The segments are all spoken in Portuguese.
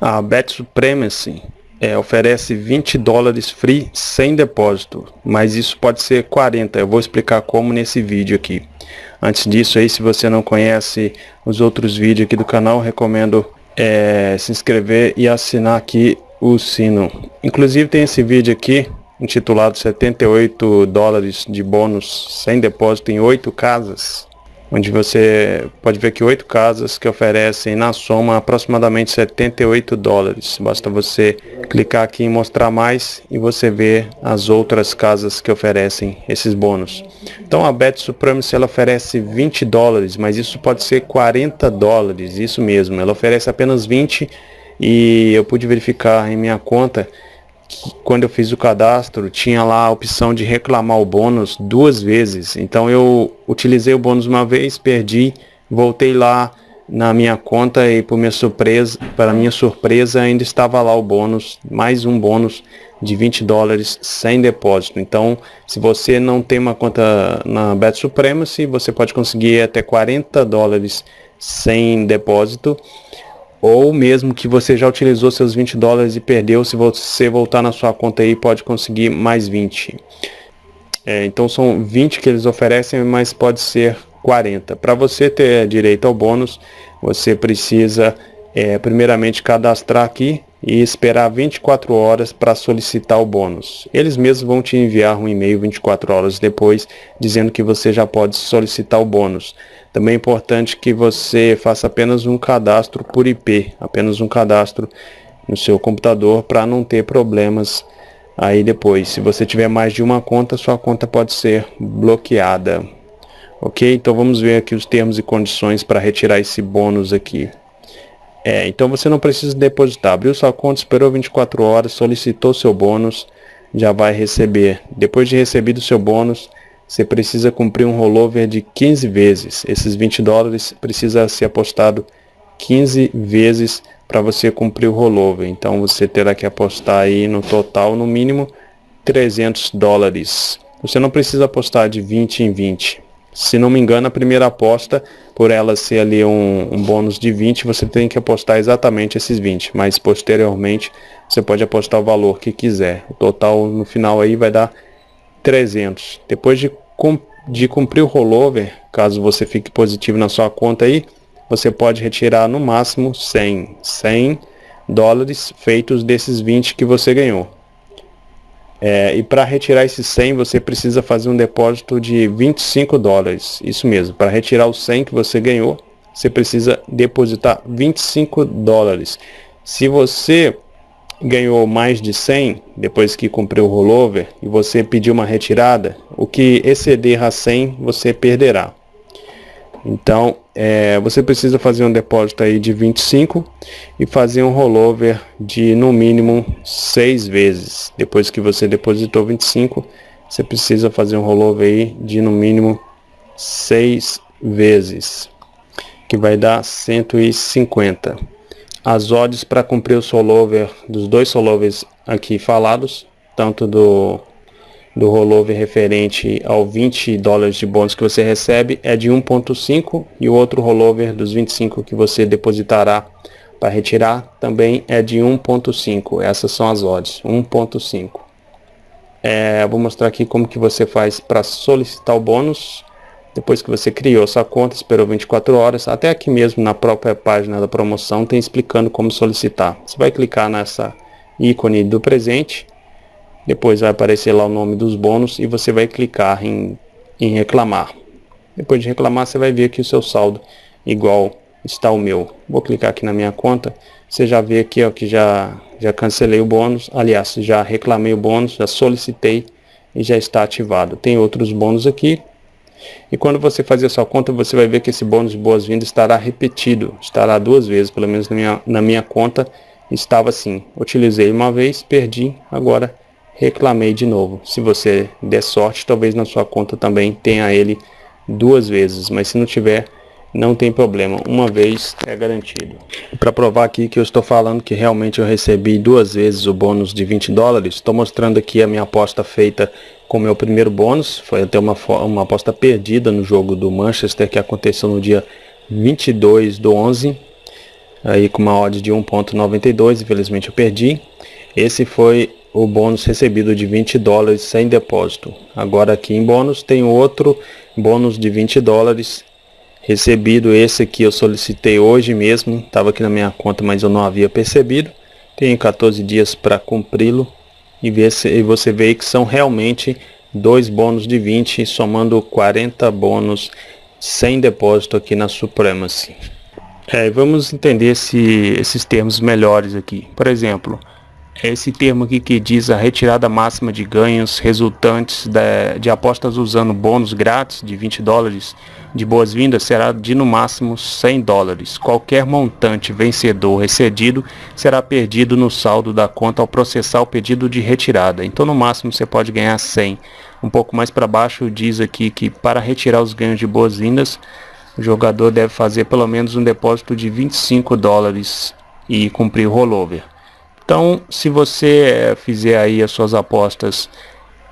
A Bet Supremacy é, oferece 20 dólares free sem depósito, mas isso pode ser 40. Eu vou explicar como nesse vídeo aqui. Antes disso aí, se você não conhece os outros vídeos aqui do canal, recomendo é, se inscrever e assinar aqui o sino. Inclusive tem esse vídeo aqui intitulado 78 dólares de bônus sem depósito em 8 casas onde você pode ver que oito casas que oferecem na soma aproximadamente 78 dólares. Basta você clicar aqui em mostrar mais e você vê as outras casas que oferecem esses bônus. Então a Bet Supremacy ela oferece 20 dólares, mas isso pode ser 40 dólares, isso mesmo. Ela oferece apenas 20 e eu pude verificar em minha conta quando eu fiz o cadastro, tinha lá a opção de reclamar o bônus duas vezes. Então eu utilizei o bônus uma vez, perdi, voltei lá na minha conta e por minha surpresa, para minha surpresa ainda estava lá o bônus, mais um bônus de 20 dólares sem depósito. Então, se você não tem uma conta na Bet Supremacy, você pode conseguir até 40 dólares sem depósito ou mesmo que você já utilizou seus 20 dólares e perdeu, se você voltar na sua conta aí pode conseguir mais 20. É, então são 20 que eles oferecem, mas pode ser 40. Para você ter direito ao bônus, você precisa é, primeiramente cadastrar aqui e esperar 24 horas para solicitar o bônus. Eles mesmos vão te enviar um e-mail 24 horas depois dizendo que você já pode solicitar o bônus. Também é importante que você faça apenas um cadastro por IP, apenas um cadastro no seu computador para não ter problemas aí depois. Se você tiver mais de uma conta, sua conta pode ser bloqueada. Ok? Então vamos ver aqui os termos e condições para retirar esse bônus aqui. É, então você não precisa depositar. Abriu sua conta, esperou 24 horas, solicitou seu bônus, já vai receber. Depois de recebido seu bônus, você precisa cumprir um rollover de 15 vezes. Esses 20 dólares precisa ser apostado 15 vezes para você cumprir o rollover. Então você terá que apostar aí no total no mínimo 300 dólares. Você não precisa apostar de 20 em 20. Se não me engano, a primeira aposta, por ela ser ali um, um bônus de 20, você tem que apostar exatamente esses 20. Mas posteriormente, você pode apostar o valor que quiser. O total no final aí vai dar 300. Depois de, de cumprir o rollover, caso você fique positivo na sua conta aí, você pode retirar no máximo 100, 100 dólares feitos desses 20 que você ganhou. É, e para retirar esses 100 você precisa fazer um depósito de 25 dólares. Isso mesmo, para retirar os 100 que você ganhou, você precisa depositar 25 dólares. Se você ganhou mais de 100 depois que cumpriu o rollover e você pediu uma retirada, o que exceder a 100 você perderá. Então, é, você precisa fazer um depósito aí de 25 e fazer um rollover de no mínimo 6 vezes. Depois que você depositou 25, você precisa fazer um rollover aí de no mínimo 6 vezes, que vai dar 150 as odds para cumprir o solover dos dois solovers aqui falados, tanto do, do rollover referente ao 20 dólares de bônus que você recebe é de 1.5 e o outro rollover dos 25 que você depositará para retirar também é de 1.5. Essas são as odds, 1.5. É, vou mostrar aqui como que você faz para solicitar o bônus. Depois que você criou sua conta, esperou 24 horas, até aqui mesmo na própria página da promoção tem explicando como solicitar. Você vai clicar nessa ícone do presente, depois vai aparecer lá o nome dos bônus e você vai clicar em, em reclamar. Depois de reclamar, você vai ver aqui o seu saldo igual está o meu. Vou clicar aqui na minha conta, você já vê aqui ó, que já, já cancelei o bônus, aliás, já reclamei o bônus, já solicitei e já está ativado. Tem outros bônus aqui, e quando você fazer a sua conta, você vai ver que esse bônus de boas-vindas estará repetido, estará duas vezes, pelo menos na minha, na minha conta estava assim. Utilizei uma vez, perdi, agora reclamei de novo. Se você der sorte, talvez na sua conta também tenha ele duas vezes, mas se não tiver, não tem problema, uma vez é garantido. Para provar aqui que eu estou falando que realmente eu recebi duas vezes o bônus de 20 dólares, estou mostrando aqui a minha aposta feita com meu primeiro bônus, foi até uma, uma aposta perdida no jogo do Manchester que aconteceu no dia 22 do 11. aí com uma odd de 1.92, infelizmente eu perdi. Esse foi o bônus recebido de 20 dólares sem depósito. Agora aqui em bônus tem outro bônus de 20 dólares recebido. Esse aqui eu solicitei hoje mesmo, estava aqui na minha conta, mas eu não havia percebido. Tenho 14 dias para cumpri-lo e, ver se, e você vê que são realmente dois bônus de 20, somando 40 bônus sem depósito aqui na Supremacy. É, vamos entender esse, esses termos melhores aqui. Por exemplo, esse termo aqui que diz a retirada máxima de ganhos resultantes de, de apostas usando bônus grátis de 20 dólares de boas-vindas será de no máximo 100 dólares. Qualquer montante vencedor excedido será perdido no saldo da conta ao processar o pedido de retirada. Então no máximo você pode ganhar 100. Um pouco mais para baixo diz aqui que para retirar os ganhos de boas-vindas o jogador deve fazer pelo menos um depósito de 25 dólares e cumprir o rollover. Então, se você fizer aí as suas apostas,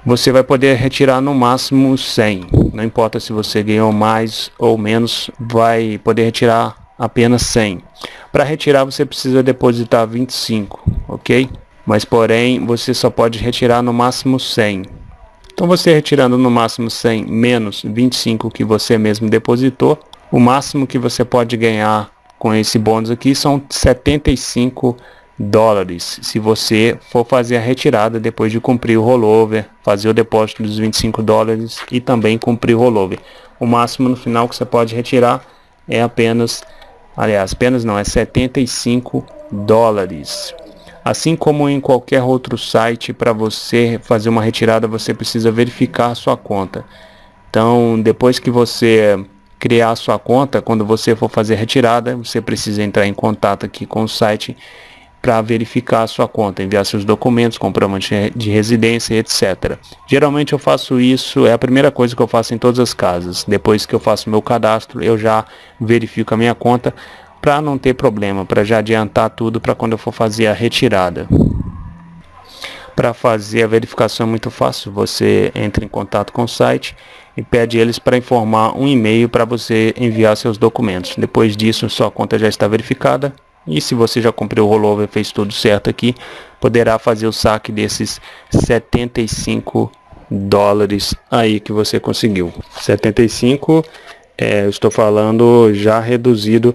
você vai poder retirar no máximo 100. Não importa se você ganhou mais ou menos, vai poder retirar apenas 100. Para retirar você precisa depositar 25, ok? Mas porém, você só pode retirar no máximo 100. Então você retirando no máximo 100 menos 25 que você mesmo depositou, o máximo que você pode ganhar com esse bônus aqui são 75 dólares se você for fazer a retirada depois de cumprir o rollover, fazer o depósito dos 25 dólares e também cumprir o rollover. O máximo no final que você pode retirar é apenas, aliás, apenas não, é 75 dólares. Assim como em qualquer outro site, para você fazer uma retirada, você precisa verificar sua conta. Então, depois que você criar sua conta, quando você for fazer retirada, você precisa entrar em contato aqui com o site para verificar a sua conta, enviar seus documentos, comprovante de residência, etc. Geralmente eu faço isso, é a primeira coisa que eu faço em todas as casas. Depois que eu faço meu cadastro, eu já verifico a minha conta para não ter problema, para já adiantar tudo para quando eu for fazer a retirada. Para fazer a verificação é muito fácil, você entra em contato com o site e pede eles para informar um e-mail para você enviar seus documentos. Depois disso, sua conta já está verificada e se você já cumpriu o rollover, fez tudo certo aqui, poderá fazer o saque desses 75 dólares aí que você conseguiu. 75, é, estou falando já reduzido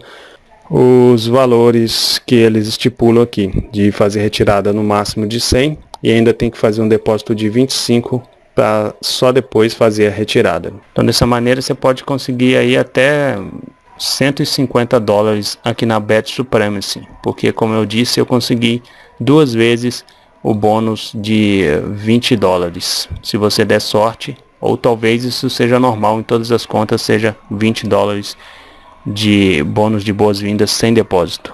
os valores que eles estipulam aqui, de fazer retirada no máximo de 100 e ainda tem que fazer um depósito de 25 para só depois fazer a retirada. Então dessa maneira você pode conseguir aí até 150 dólares aqui na Bet Supremacy, porque como eu disse, eu consegui duas vezes o bônus de 20 dólares. Se você der sorte, ou talvez isso seja normal em todas as contas, seja 20 dólares de bônus de boas-vindas sem depósito.